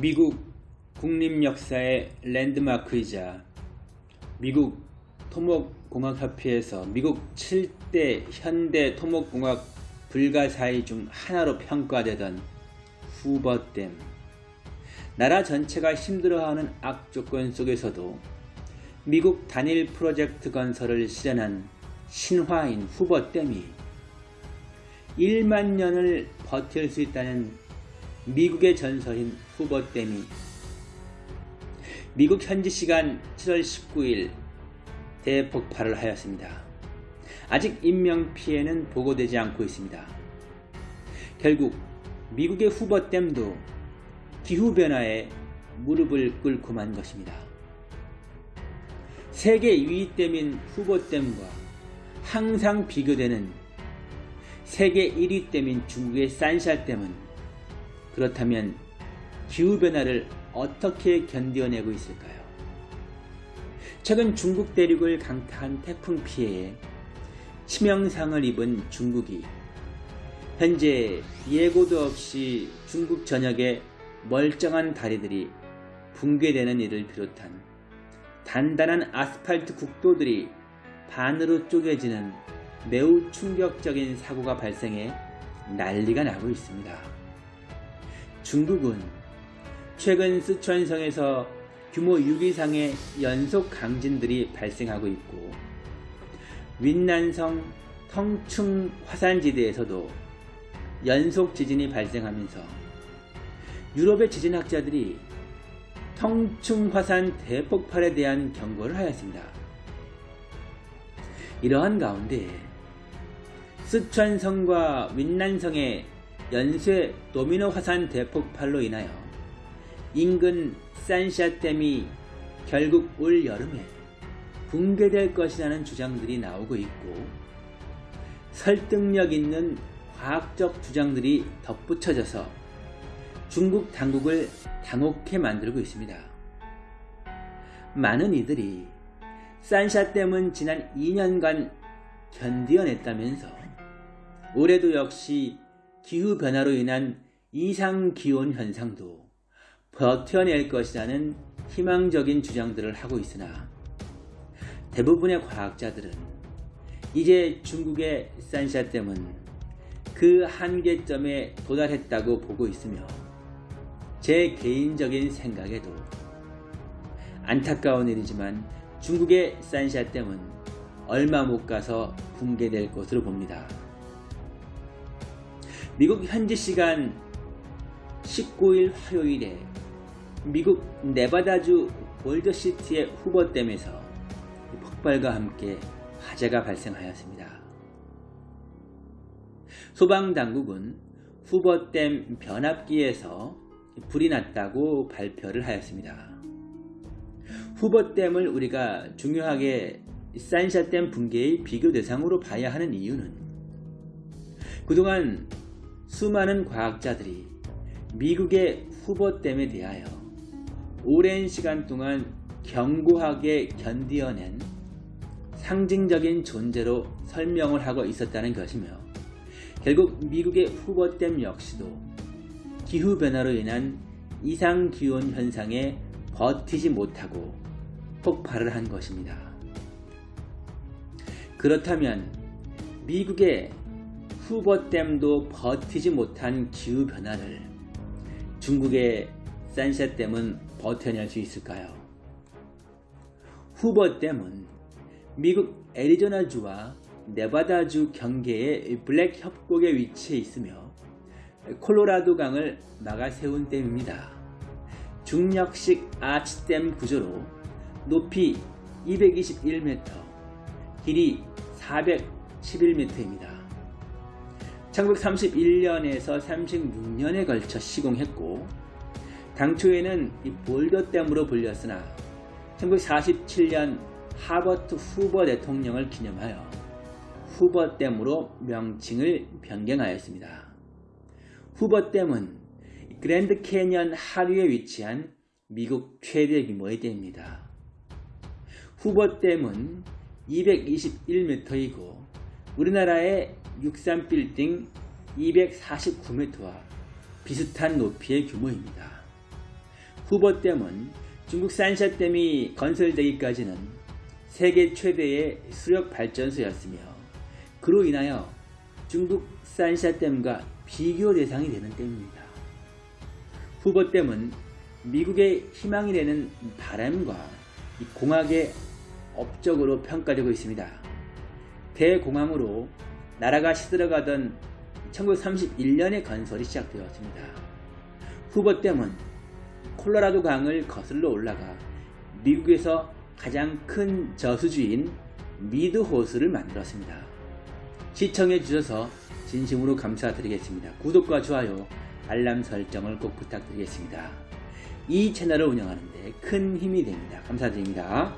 미국 국립 역사의 랜드마크이자 미국 토목공학협회에서 미국 7대 현대 토목공학 불가사의 중 하나로 평가되던 후버댐. 나라 전체가 힘들어하는 악조건 속에서도 미국 단일 프로젝트 건설을 실현한 신화인 후버댐이 1만 년을 버틸 수 있다는 미국의 전설인 후버댐이 미국 현지 시간 7월 19일 대폭발을 하였습니다. 아직 인명피해는 보고되지 않고 있습니다. 결국 미국의 후버댐도 기후변화에 무릎을 꿇고 만 것입니다. 세계 2위 댐인 후버댐과 항상 비교되는 세계 1위 댐인 중국의 산샤댐은 그렇다면 기후변화를 어떻게 견뎌내고 있을까요? 최근 중국 대륙을 강타한 태풍 피해에 치명상을 입은 중국이 현재 예고도 없이 중국 전역에 멀쩡한 다리들이 붕괴되는 일을 비롯한 단단한 아스팔트 국도들이 반으로 쪼개지는 매우 충격적인 사고가 발생해 난리가 나고 있습니다. 중국은 최근 쓰촨성에서 규모 6 이상의 연속 강진들이 발생하고 있고 윈난성 텅충 화산지대에서도 연속 지진이 발생하면서 유럽의 지진학자들이 텅충 화산 대폭발에 대한 경고를 하였습니다. 이러한 가운데 쓰촨성과 윈난성의 연쇄 도미노 화산 대폭발로 인하여 인근 산샤댐이 결국 올 여름에 붕괴될 것이라는 주장들이 나오고 있고 설득력 있는 과학적 주장들이 덧붙여져서 중국 당국을 당혹해 만들고 있습니다. 많은 이들이 산샤댐은 지난 2년간 견디어냈다면서 올해도 역시 기후변화로 인한 이상기온 현상도 버텨낼 것이라는 희망적인 주장들을 하고 있으나 대부분의 과학자들은 이제 중국의 산샤댐은 그 한계점에 도달했다고 보고 있으며 제 개인적인 생각에도 안타까운 일이지만 중국의 산샤댐은 얼마 못 가서 붕괴될 것으로 봅니다. 미국 현지 시간 19일 화요일에 미국 네바다주 월저시티의 후버댐에서 폭발과 함께 화재가 발생하였습니다. 소방당국은 후버댐 변압기에서 불이 났다고 발표를 하였습니다. 후버댐을 우리가 중요하게 산샤댐 붕괴의 비교 대상으로 봐야 하는 이유는 그동안 수많은 과학자들이 미국의 후보댐에 대하여 오랜 시간 동안 견고하게 견디어낸 상징적인 존재로 설명을 하고 있었다는 것이며 결국 미국의 후보댐 역시도 기후변화로 인한 이상기온 현상에 버티지 못하고 폭발을 한 것입니다. 그렇다면 미국의 후버댐도 버티지 못한 기후변화를 중국의 산샤댐은 버텨낼 수 있을까요? 후버댐은 미국 애리조나주와 네바다주 경계의 블랙 협곡에 위치해 있으며 콜로라도 강을 막아 세운 댐입니다. 중력식 아치댐 구조로 높이 221m, 길이 411m입니다. 1931년에서 36년에 걸쳐 시공했고 당초에는 이 볼더댐으로 불렸으나 1947년 하버트 후버 대통령을 기념하여 후버댐으로 명칭을 변경하였습니다. 후버댐은 그랜드 캐년 하류에 위치한 미국 최대 규모의 댐입니다. 후버댐은 221m이고 우리나라의 63빌딩 249m와 비슷한 높이의 규모입니다. 후보댐은 중국 산샤댐이 건설되기까지는 세계 최대의 수력 발전소였으며 그로 인하여 중국 산샤댐과 비교 대상이 되는 댐입니다. 후보댐은 미국의 희망이 되는 바람과 이 공학의 업적으로 평가되고 있습니다. 대공황으로 나라가 시들어가던 1931년에 건설이 시작되었습니다. 후보댐은 콜로라도 강을 거슬러 올라가 미국에서 가장 큰 저수지인 미드호스를 만들었습니다. 시청해 주셔서 진심으로 감사드리겠습니다. 구독과 좋아요, 알람 설정을 꼭 부탁드리겠습니다. 이 채널을 운영하는데 큰 힘이 됩니다. 감사드립니다.